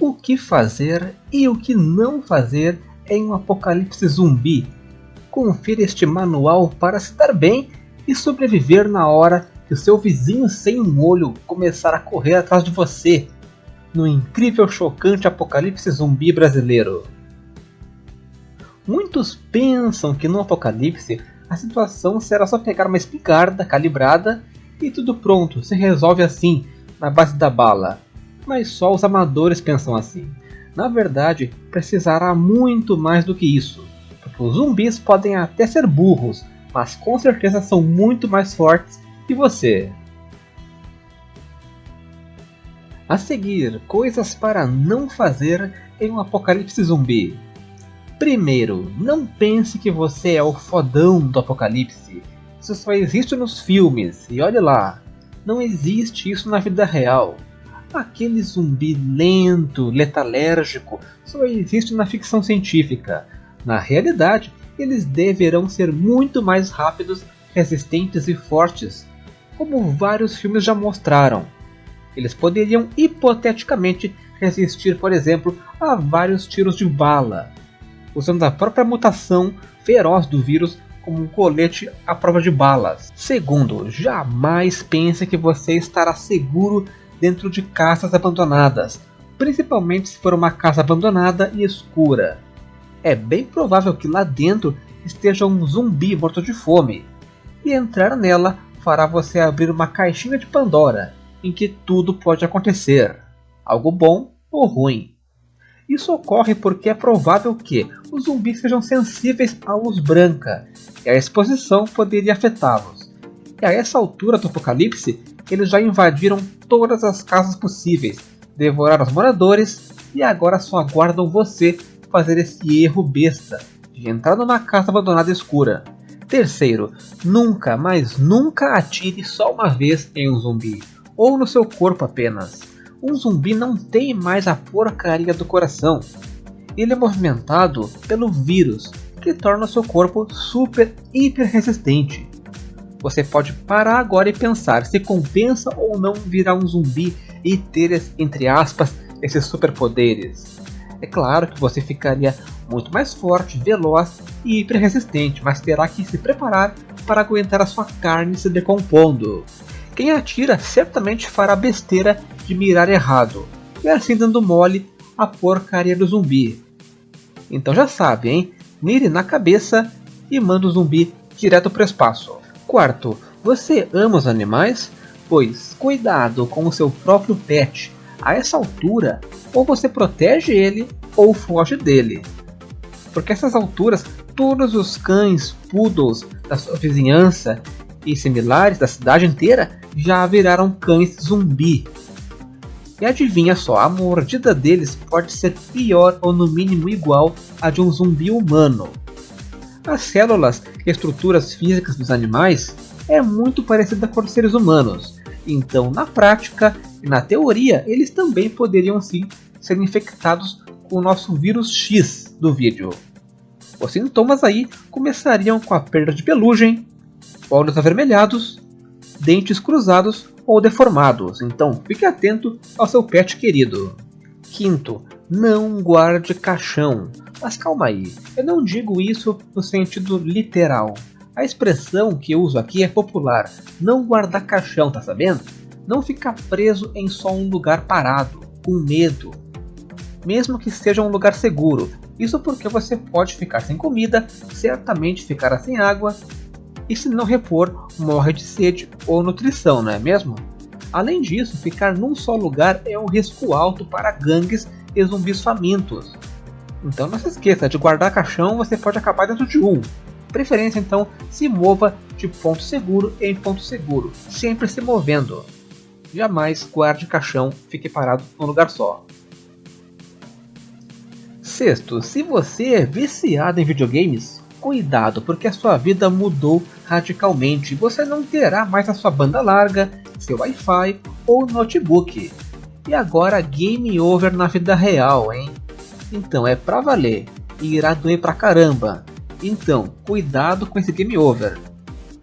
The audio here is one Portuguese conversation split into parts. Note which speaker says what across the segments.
Speaker 1: o que fazer e o que não fazer em um apocalipse zumbi. Confira este manual para se dar bem e sobreviver na hora que o seu vizinho sem um olho começar a correr atrás de você no incrível chocante apocalipse zumbi brasileiro. Muitos pensam que no apocalipse a situação será só pegar uma espingarda calibrada e tudo pronto, se resolve assim, na base da bala. Mas só os amadores pensam assim. Na verdade, precisará muito mais do que isso, porque os zumbis podem até ser burros, mas com certeza são muito mais fortes que você. A seguir, coisas para não fazer em um apocalipse zumbi. Primeiro, não pense que você é o fodão do apocalipse. Isso só existe nos filmes, e olhe lá, não existe isso na vida real. Aquele zumbi lento, letalérgico, só existe na ficção científica. Na realidade, eles deverão ser muito mais rápidos, resistentes e fortes, como vários filmes já mostraram. Eles poderiam hipoteticamente resistir, por exemplo, a vários tiros de bala, usando a própria mutação feroz do vírus como um colete à prova de balas. Segundo, jamais pense que você estará seguro dentro de casas abandonadas, principalmente se for uma casa abandonada e escura. É bem provável que lá dentro esteja um zumbi morto de fome, e entrar nela fará você abrir uma caixinha de Pandora, em que tudo pode acontecer, algo bom ou ruim. Isso ocorre porque é provável que os zumbis sejam sensíveis à luz branca, e a exposição poderia afetá-los. E a essa altura do apocalipse, eles já invadiram todas as casas possíveis, devoraram os moradores e agora só aguardam você fazer esse erro besta de entrar numa casa abandonada escura. Terceiro, nunca, mas nunca atire só uma vez em um zumbi, ou no seu corpo apenas um zumbi não tem mais a porcaria do coração. Ele é movimentado pelo vírus, que torna seu corpo super hiper resistente. Você pode parar agora e pensar se compensa ou não virar um zumbi e ter, entre aspas, esses superpoderes. É claro que você ficaria muito mais forte, veloz e hiper resistente, mas terá que se preparar para aguentar a sua carne se decompondo. Quem atira certamente fará besteira de mirar errado, e assim dando mole a porcaria do zumbi. Então já sabe, hein? Mire na cabeça e manda o zumbi direto para o espaço. Quarto, você ama os animais? Pois cuidado com o seu próprio pet. A essa altura, ou você protege ele ou foge dele. Porque essas alturas, todos os cães, poodles da sua vizinhança e similares da cidade inteira já viraram cães zumbi. E adivinha só, a mordida deles pode ser pior ou no mínimo igual à de um zumbi humano. As células e estruturas físicas dos animais é muito parecida com os seres humanos, então na prática e na teoria eles também poderiam sim ser infectados com o nosso vírus X do vídeo. Os sintomas aí começariam com a perda de pelugem, olhos avermelhados, dentes cruzados ou deformados, então fique atento ao seu pet querido. Quinto, não guarde caixão. Mas calma aí, eu não digo isso no sentido literal. A expressão que eu uso aqui é popular, não guardar caixão, tá sabendo? Não ficar preso em só um lugar parado, com medo. Mesmo que seja um lugar seguro, isso porque você pode ficar sem comida, certamente ficará sem água e se não repor, morre de sede ou nutrição, não é mesmo? Além disso, ficar num só lugar é um risco alto para gangues e zumbis famintos. Então não se esqueça, de guardar caixão você pode acabar dentro de um. Preferência então, se mova de ponto seguro em ponto seguro, sempre se movendo. Jamais guarde caixão, fique parado num lugar só. Sexto, se você é viciado em videogames, cuidado, porque a sua vida mudou radicalmente. Você não terá mais a sua banda larga, seu Wi-Fi ou notebook. E agora game over na vida real, hein? Então é pra valer e irá doer pra caramba. Então, cuidado com esse game over.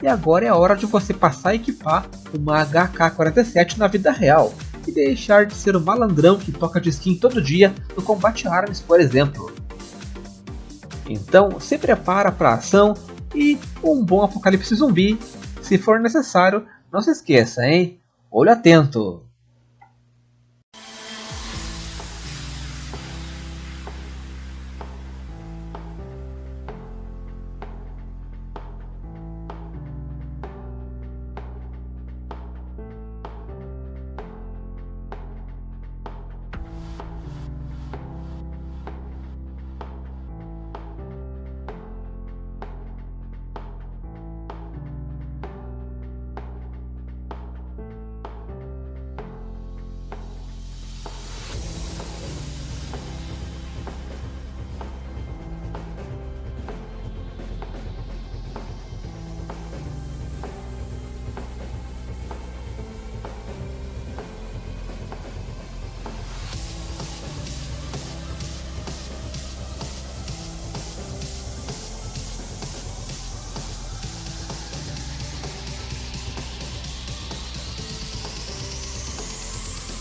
Speaker 1: E agora é a hora de você passar a equipar uma HK-47 na vida real. e deixar de ser o malandrão que toca de skin todo dia no combate armas, por exemplo. Então se prepara para ação e um bom apocalipse zumbi. Se for necessário, não se esqueça, hein? Olho atento!